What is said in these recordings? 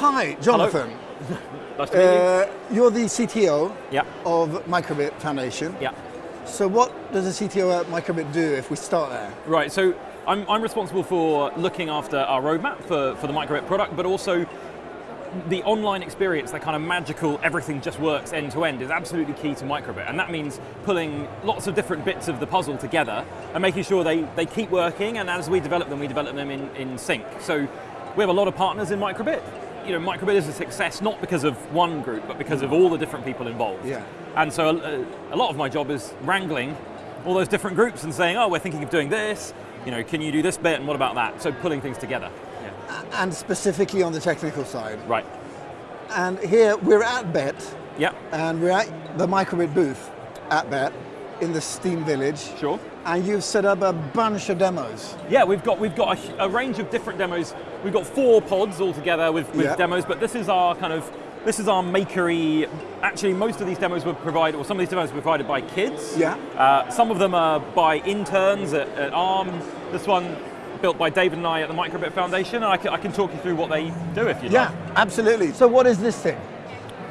Hi, Jonathan. Nice to meet Uh, you're the CTO. Yeah, of Microbit Foundation. yeah. So what does a CTO at Microbit do if we start there? Right, so I'm, I'm responsible for looking after our roadmap for, for the Microbit product, but also the online experience, that kind of magical, everything just works end to end, is absolutely key to Microbit. And that means pulling lots of different bits of the puzzle together and making sure they, they keep working, and as we develop them, we develop them in, in sync. So we have a lot of partners in Microbit. You know, Microbit is a success not because of one group, but because of all the different people involved. Yeah. And so a, a lot of my job is wrangling all those different groups and saying, oh, we're thinking of doing this, you know, can you do this bit and what about that? So pulling things together. Yeah. And specifically on the technical side. Right. And here we're at BETT, Yeah, and we're at the Microbit booth at BETT in the Steam Village. sure. And you've set up a bunch of demos. Yeah, we've got we've got a, a range of different demos. We've got four pods altogether with, with Yeah. demos, but this is our kind of this is our makery. Actually, most of these demos were provided, or some of these demos were provided by kids. Yeah. Uh, some of them are by interns at, at ARM. This one built by David and I at the Microbit Foundation, and I can, I can talk you through what they do if you Yeah, like. Yeah, absolutely. So what is this thing?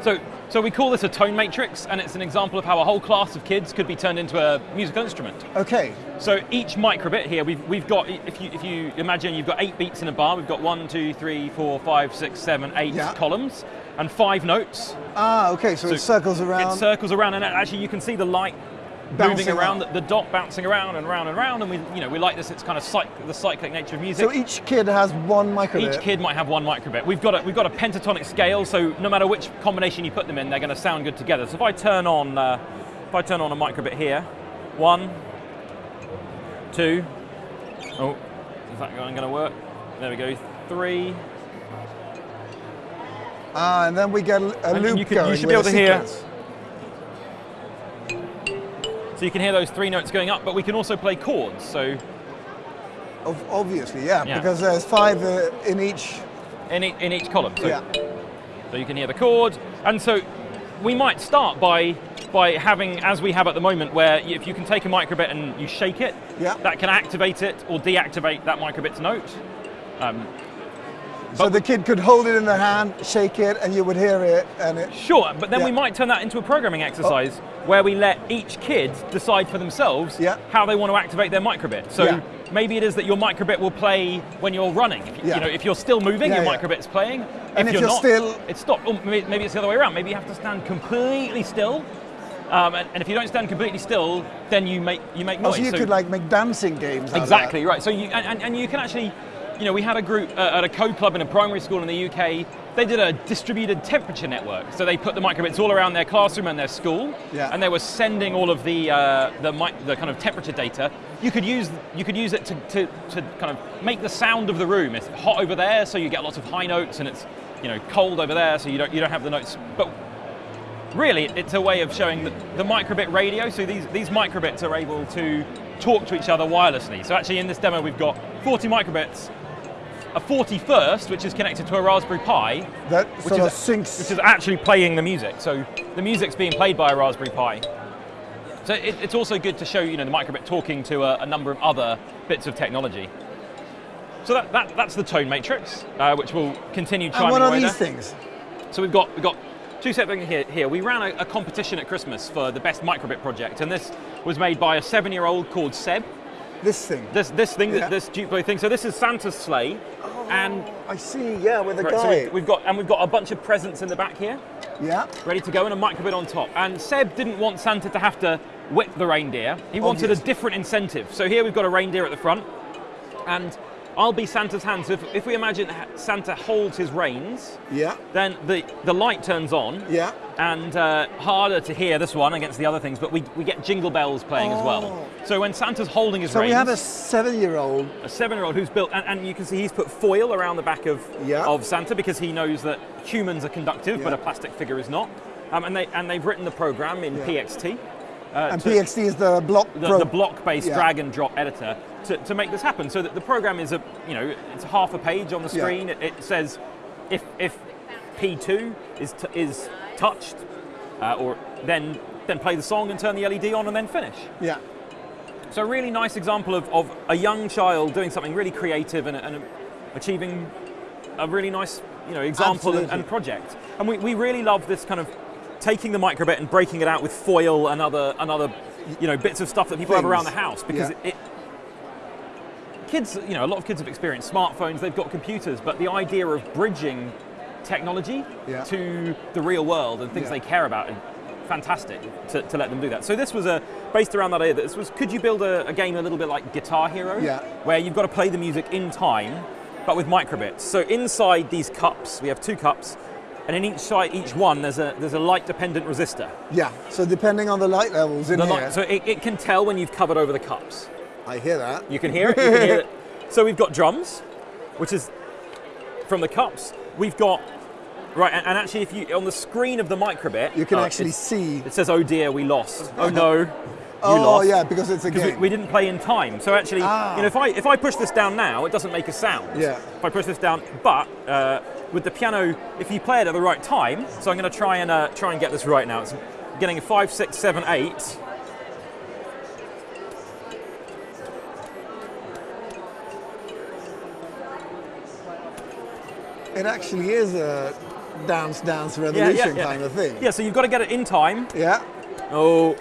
So, so we call this a tone matrix, and it's an example of how a whole class of kids could be turned into a musical instrument. Okay, So each microbit here, we've, we've got, if you, if you imagine you've got eight beats in a bar, we've got one, two, three, four, five, six, seven, eight Yeah. columns, and five notes. ah, okay, so, it circles around. It circles around, and actually you can see the light Bouncing moving around, the, the dot bouncing around and round and round, and we, you know, we like this. It's kind of cyc- the cyclic nature of music. so each kid has one microbit. Each kid might have one microbit. We've got a, we've got a pentatonic scale, so no matter which combination you put them in, they're going to sound good together. So if I turn on, uh, if I turn on a microbit here, one, two, oh, is that going to work? There we go. Three. Ah, and then we get a And loop you, you going should be able to a hear. So you can hear those three notes going up, but we can also play chords. So Ob- Obviously, yeah, Yeah. because there's five uh, in each. in, e- in each column. So Yeah. So you can hear the chord, and so we might start by by having, as we have at the moment, where if you can take a microbit and you shake it, Yeah. that can activate it or deactivate that microbit's note. Um, So But- the kid could hold it in their hand, shake it, and you would hear it, and it. sure, but then we might turn that into a programming exercise where we let each kid decide for themselves Yeah. how they want to activate their microbit. So Yeah. maybe it is that your microbit will play when you're running. If, you- Yeah. know, if you're still moving, Yeah, your yeah. microbit's playing. And if you're not, still- it's stopped. Or maybe maybe it's the other way around. Maybe you have to stand completely still. Um, and, and if you don't stand completely still, then you make you make noise. Also, you So- could like make dancing games. out of Exactly right. So you and, and, and you can actually, you know, we had a group uh, at a code club in a primary school in the UK. They did a distributed temperature network. So they put the microbits all around their classroom and their school, Yeah. and they were sending all of the uh, the, the kind of temperature data. You could use you could use it to, to, to kind of make the sound of the room. It's hot over there, so you get lots of high notes, and it's you know cold over there, so you don't you don't have the notes. But really it's a way of showing the, the microbit radio. So these, these microbits are able to talk to each other wirelessly. So actually in this demo we've got 40 microbits, a 41st which is connected to a Raspberry Pi, that. That which sort is, syncs. which is actually playing the music. So the music's being played by a Raspberry Pi. So it, it's also good to show you know the microbit talking to a, a number of other bits of technology. So that, that, that's the tone matrix, uh, which will continue chiming and what are these there. things? So we've got we've got two separate things here. Here we ran a, a competition at Christmas for the best microbit project, and this was made by a seven-year-old called Seb. This thing. This this thing, Yeah. this Duplo thing. So this is Santa's sleigh, oh, and I see. Yeah, with the right, so guy. we've, we've got and we've got a bunch of presents in the back here, yeah. ready to go, and a microbit on top. And Seb didn't want Santa to have to whip the reindeer. He wanted Obvious. a different incentive. So here we've got a reindeer at the front, and I'll be Santa's hand. So if, if we imagine Santa holds his reins, Yeah. then the, the light turns on, Yeah. and uh, harder to hear this one against the other things, but we, we get jingle bells playing as well. Oh. So when Santa's holding his So reins, So we have a seven-year-old. a seven-year-old who's built, and, and you can see he's put foil around the back of, Yeah. of Santa because he knows that humans are conductive, but a plastic figure is not. Um, and, they, and they've written the program in Yeah. PXT. Uh, And to- PXT is the block the, the block-based Yeah. drag and drop editor to, to make this happen. So that the program is a, you know, it's half a page on the Yeah. screen. It, it says if if P2 is t- is touched, uh, or then then play the song and turn the LED on and then finish. Yeah. So a really nice example of, of a young child doing something really creative and, and achieving a really nice you know example and, and project. And we, we really love this kind of taking the microbit and breaking it out with foil and other and other you know bits of stuff that people have around the house because Yeah. it, kids, you know, a lot of kids have experienced smartphones, they've got computers, but the idea of bridging technology Yeah. to the real world and things Yeah. they care about is fantastic to, to let them do that. So this was a based around that idea. That this was could you build a, a game a little bit like Guitar Hero, Yeah. where you've got to play the music in time, but with microbits. So inside these cups, we have two cups, and in each side, each one, there's a there's a light dependent resistor. Yeah. So depending on the light levels in The here, light, so it, it can tell when you've covered over the cups. I hear that. You can hear it. You can hear it. So we've got drums, which is from the cups. We've got right, and, and actually, if you on the screen of the microbit, You can uh, actually see. It says, "Oh dear, we lost. Oh no, you Oh lost." yeah, because it's a Because we, we didn't play in time. So actually, Ah. you know, if I if I push this down now, it doesn't make a sound. Yeah. If I push this down, but uh, with the piano, if you play it at the right time, so I'm going to try and uh, try and get this right now. It's getting a five, six, seven, eight. It actually is a dance, dance revolution kind of thing. Yeah, so you've got to get it in time. Yeah. Oh.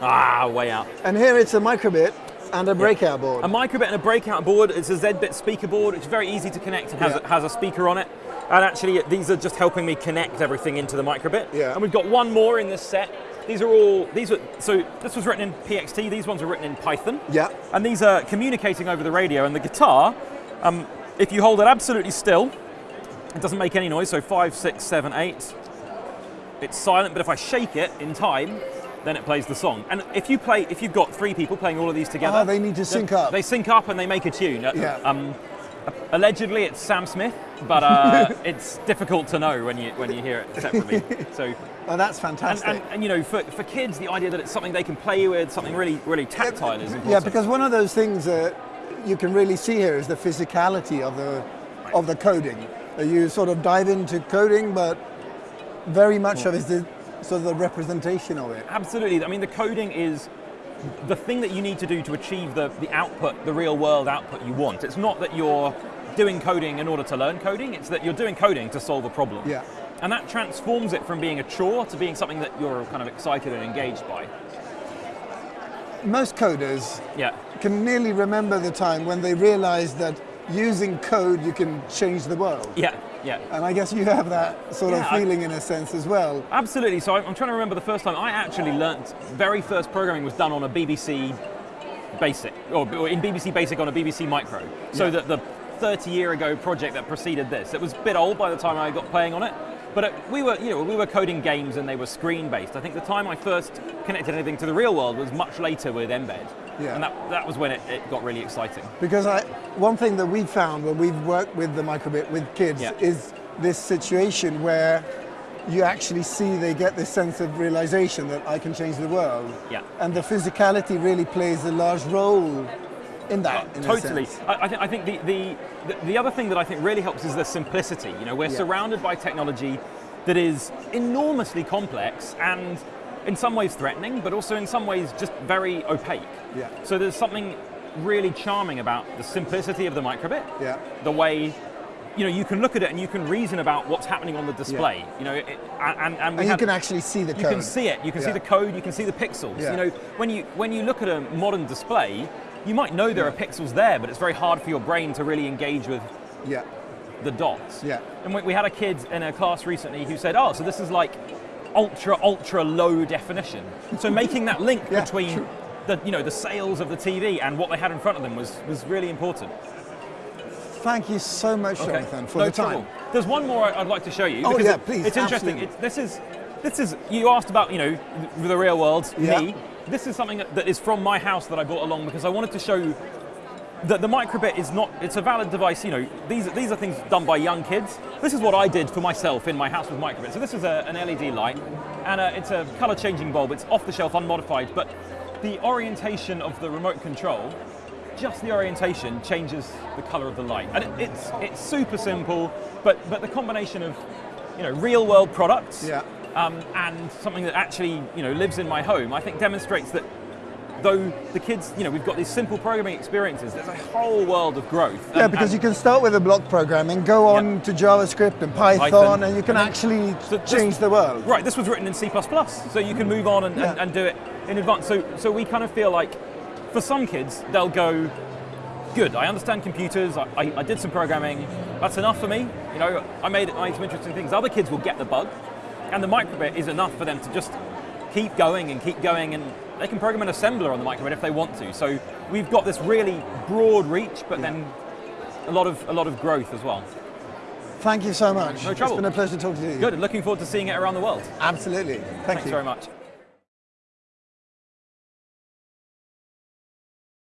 Ah, way out. And here it's a microbit and a breakout board. A microbit and a breakout board. It's a Z-bit speaker board. It's very easy to connect and has, Yeah. a, has a speaker on it. And actually, these are just helping me connect everything into the microbit. Yeah. And we've got one more in this set. These are all these were so this was written in PXT. These ones were written in Python. yeah. And these are communicating over the radio. And the guitar, um, if you hold it absolutely still, it doesn't make any noise. So five, six, seven, eight. It's silent. But if I shake it in time, then it plays the song. And if you play, if you've got three people playing all of these together, Ah, they need to sync up. They sync up and they make a tune. Uh, Yeah. Um, allegedly, it's Sam Smith, but uh, it's difficult to know when you when you hear it separately. So. Oh, that's fantastic. and, and you know, for, for kids, the idea that it's something they can play with, something really, really tactile is important. yeah, because one of those things that you can really see here is the physicality of the of the coding. You sort of dive into coding, but very much of it is the of the representation of it. Absolutely. I mean, the coding is the thing that you need to do to achieve the, the output, the real world output you want. It's not that you're doing coding in order to learn coding, it's that you're doing coding to solve a problem. Yeah. And that transforms it from being a chore to being something that you're kind of excited and engaged by. Most coders Yeah. can nearly remember the time when they realized that using code you can change the world. Yeah, yeah. And I guess you have that sort Yeah, of I- feeling in a sense as well. Absolutely. So I'm trying to remember the first time I actually learnt. Very first programming was done on a BBC Basic, or or in BBC Basic on a BBC Micro. So Yeah. that the 30 year ago project that preceded this, it was a bit old by the time I got playing on it. But it, we were, you know, we were coding games and they were screen based. I think the time I first connected anything to the real world was much later with mbed, Yeah. and that, that was when it, it got really exciting. Because I, one thing that we've found when we've worked with the microbit with kids Yeah. is this situation where you actually see they get this sense of realization that I can change the world. Yeah. And the physicality really plays a large role in that. in totally. I, I, think, I think the, the, the, the other thing that I think really helps is the simplicity. You know, we're Yeah. surrounded by technology that is enormously complex and in some ways threatening, but also in some ways just very opaque. Yeah. So there's something really charming about the simplicity of the microbit. Yeah. The way you know you can look at it and you can reason about what's happening on the display. Yeah. You know, it, and, and, And you can actually see the you code. can see it. You can see the code. You can see the pixels. Yeah. You know, when you when you look at a modern display, you might know there are pixels there, but it's very hard for your brain to really engage with Yeah. the dots. Yeah. And we, we had a kid in a class recently who said, "Oh, so this is like ultra ultra low definition." So making that link Yeah, between true. the you know the sales of the TV and what they had in front of them was was really important. Thank you so much, Jonathan, for no the time. trouble. There's one more I'd like to show you. Oh, yeah, please, It's interesting. It's, this is this is you asked about you know the real world Yeah. me. This is something that- that is from my house that I brought along because I wanted to show that the microbit is not it's a valid device you know these, these are things done by young kids. This is what i did for myself in my house with microbit. So this is a, an led light and uh it's a color changing bulb. It's off the shelf unmodified but the orientation of the remote control just the orientation changes the color of the light. And it, it's it's super simple but but the combination of you know real world products Yeah. um, and something that actually you know lives in my home i think demonstrates that though the kids, you know, we've got these simple programming experiences, there's a whole world of growth. Yeah, um, And- because and- you can start with a block programming, go on Yeah. to JavaScript and Python, Python, and you can and actually So this- change the world. Right, this was written in C++, so you can move on and, and, Yeah. and do it in advance. So, so we kind of feel like, for some kids, they'll go, good, I understand computers, I, I, I did some programming, that's enough for me. You know, I made, I made some interesting things. Other kids will get the bug, and the microbit is enough for them to just keep going and keep going, and they can program an assembler on the microbit if they want to. So we've got this really broad reach, but then a lot of a lot of growth as well. Thank you so much. No trouble. It's been a pleasure talking to you. Good, looking forward to seeing it around the world. Absolutely. Thank Thanks you. very much.